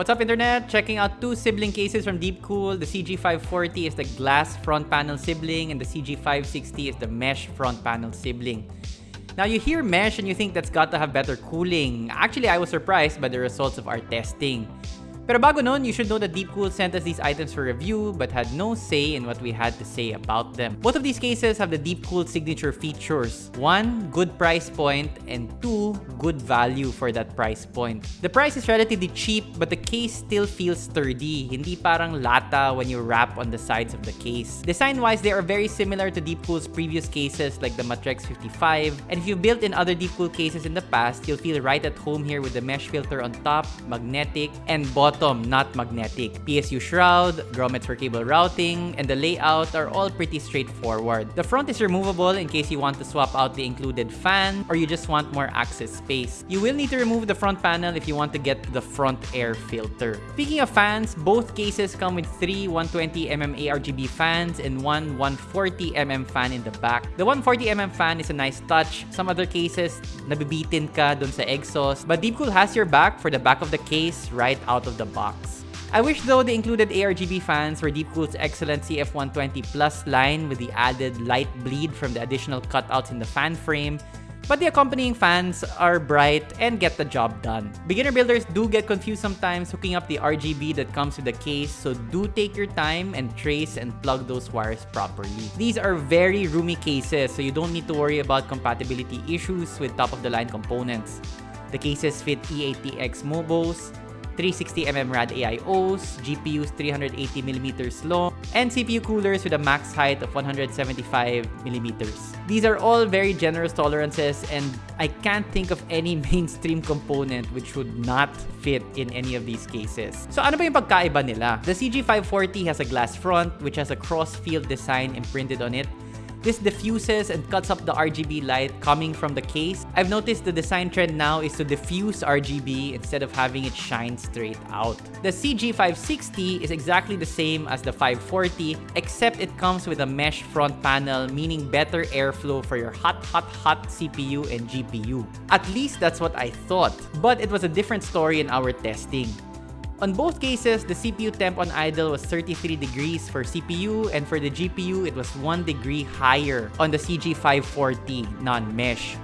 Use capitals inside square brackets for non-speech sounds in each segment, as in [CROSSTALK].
What's up internet? Checking out two sibling cases from Deepcool. The CG540 is the glass front panel sibling and the CG560 is the mesh front panel sibling. Now you hear mesh and you think that's got to have better cooling. Actually, I was surprised by the results of our testing. Pero bago nun, you should know that Deepcool sent us these items for review but had no say in what we had to say about them. Both of these cases have the Deepcool signature features. One, good price point, and two, good value for that price point. The price is relatively cheap but the case still feels sturdy, hindi parang lata when you wrap on the sides of the case. Design-wise, they are very similar to Deepcool's previous cases like the Matrexx 55, and if you've built in other Deepcool cases in the past, you'll feel right at home here with the mesh filter on top, magnetic, and bottom bottom, not magnetic. PSU shroud, grommets for cable routing, and the layout are all pretty straightforward. The front is removable in case you want to swap out the included fan or you just want more access space. You will need to remove the front panel if you want to get to the front air filter. Speaking of fans, both cases come with three 120mm ARGB fans and one 140mm fan in the back. The 140mm fan is a nice touch. Some other cases, nabibitin ka dun sa exhaust, but Deepcool has your back for the back of the case right out of the box. I wish though they included ARGB fans for Deepcool's excellent CF120 Plus line with the added light bleed from the additional cutouts in the fan frame, but the accompanying fans are bright and get the job done. Beginner builders do get confused sometimes hooking up the RGB that comes with the case, so do take your time and trace and plug those wires properly. These are very roomy cases, so you don't need to worry about compatibility issues with top-of-the-line components. The cases fit E-ATX Mobos, 360mm Rad AIOs, GPUs 380mm long, and CPU coolers with a max height of 175mm. These are all very generous tolerances and I can't think of any [LAUGHS] mainstream component which would not fit in any of these cases. So ano ba yung pagkaiba nila? The CG540 has a glass front which has a cross-field design imprinted on it this diffuses and cuts up the RGB light coming from the case. I've noticed the design trend now is to diffuse RGB instead of having it shine straight out. The CG560 is exactly the same as the 540 except it comes with a mesh front panel meaning better airflow for your hot hot hot CPU and GPU. At least that's what I thought, but it was a different story in our testing. On both cases, the CPU temp on idle was 33 degrees for CPU and for the GPU, it was 1 degree higher on the CG540 non-mesh.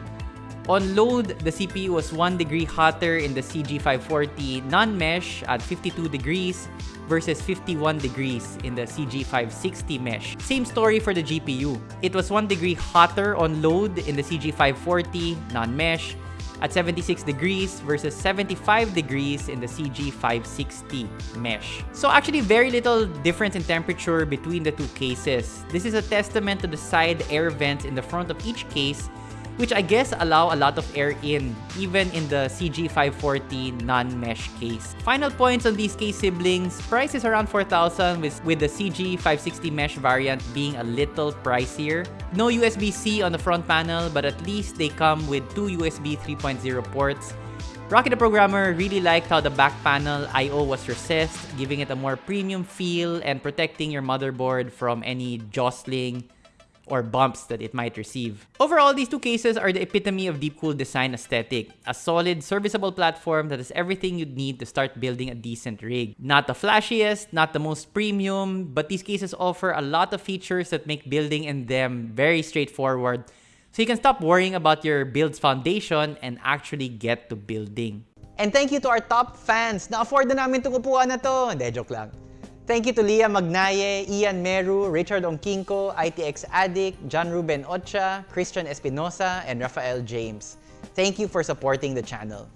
On load, the CPU was 1 degree hotter in the CG540 non-mesh at 52 degrees versus 51 degrees in the CG560 mesh. Same story for the GPU. It was 1 degree hotter on load in the CG540 non-mesh at 76 degrees versus 75 degrees in the CG560 mesh. So actually very little difference in temperature between the two cases. This is a testament to the side air vents in the front of each case which I guess allow a lot of air in, even in the CG540 non-mesh case. Final points on these case siblings, price is around 4,000 with, with the CG560 mesh variant being a little pricier. No USB-C on the front panel, but at least they come with two USB 3.0 ports. Rocket the Programmer really liked how the back panel I.O. was recessed, giving it a more premium feel and protecting your motherboard from any jostling or bumps that it might receive. Overall, these two cases are the epitome of Deepcool design aesthetic. A solid, serviceable platform that has everything you'd need to start building a decent rig. Not the flashiest, not the most premium, but these cases offer a lot of features that make building in them very straightforward. So you can stop worrying about your build's foundation and actually get to building. And thank you to our top fans. Na-afford na namin itong upuan na to. Hindi, joke lang. Thank you to Leah Magnaye, Ian Meru, Richard Onkinko, ITX Addict, John Ruben Ocha, Christian Espinosa, and Rafael James. Thank you for supporting the channel.